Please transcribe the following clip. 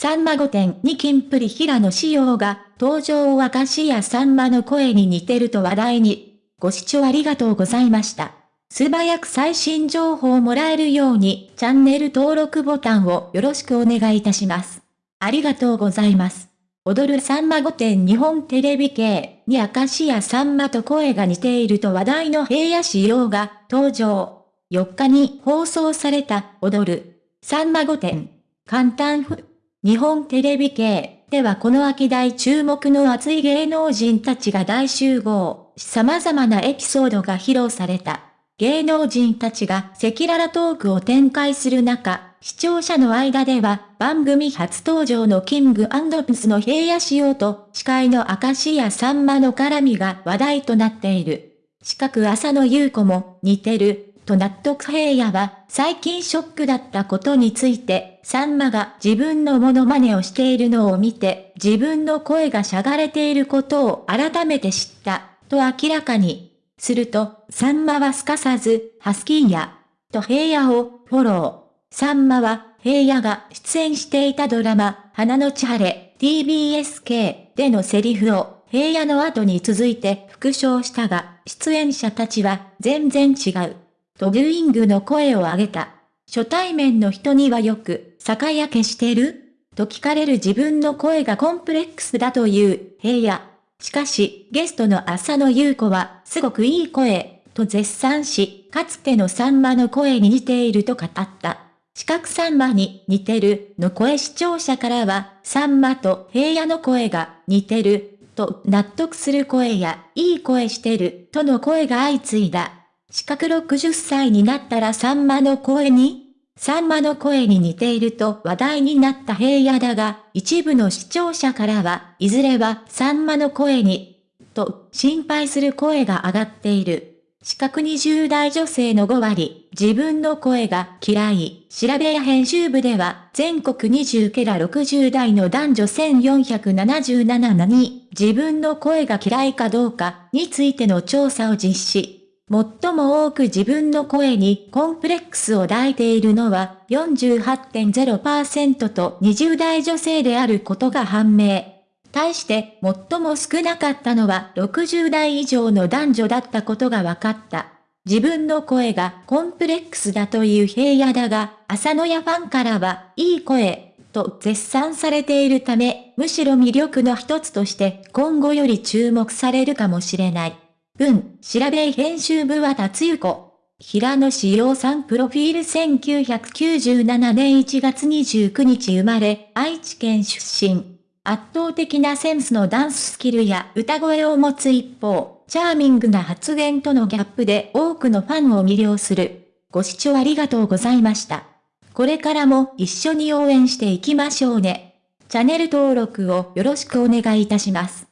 さんま御殿にキンプリ平野仕様が、登場を明石家さんまの声に似てると話題に。ご視聴ありがとうございました。素早く最新情報をもらえるように、チャンネル登録ボタンをよろしくお願いいたします。ありがとうございます。踊るさんま御殿日本テレビ系に明石家さんまと声が似ていると話題の平野仕様が登場。4日に放送された踊るさんま御殿簡単譜日本テレビ系ではこの秋大注目の熱い芸能人たちが大集合。様々なエピソードが披露された。芸能人たちが赤裸々トークを展開する中、視聴者の間では、番組初登場のキングプスの平野仕様と、司会の明石家さんまの絡みが話題となっている。四角浅野優子も似てる、と納得平野は、最近ショックだったことについて、さんまが自分のモノマネをしているのを見て、自分の声がしゃがれていることを改めて知った、と明らかに。すると、さんまはすかさず、ハスキーや、と平野をフォロー。さんまは、平野が出演していたドラマ、花の千晴れ、TBSK でのセリフを、平野の後に続いて復唱したが、出演者たちは全然違う。とブーイングの声を上げた。初対面の人にはよく、酒焼けしてる？と聞かれる自分の声がコンプレックスだという平野。しかし、ゲストの浅野優子は、すごくいい声、と絶賛し、かつてのさんまの声に似ていると語った。四角さんまに似てるの声視聴者からは、さんまと平野の声が似てると納得する声や、いい声してるとの声が相次いだ。四角60歳になったらさんまの声にさんまの声に似ていると話題になった平野だが、一部の視聴者からは、いずれはさんまの声に、と心配する声が上がっている。四角20代女性の5割、自分の声が嫌い。調べや編集部では、全国20ケラ60代の男女1477に、自分の声が嫌いかどうかについての調査を実施。最も多く自分の声にコンプレックスを抱いているのは48.0%と20代女性であることが判明。対して最も少なかったのは60代以上の男女だったことが分かった。自分の声がコンプレックスだという平野だが、朝野屋ファンからは、いい声、と絶賛されているため、むしろ魅力の一つとして今後より注目されるかもしれない。文、調べ編集部は達ゆ子。平野志陽さんプロフィール1997年1月29日生まれ、愛知県出身。圧倒的なセンスのダンススキルや歌声を持つ一方、チャーミングな発言とのギャップで多くのファンを魅了する。ご視聴ありがとうございました。これからも一緒に応援していきましょうね。チャンネル登録をよろしくお願いいたします。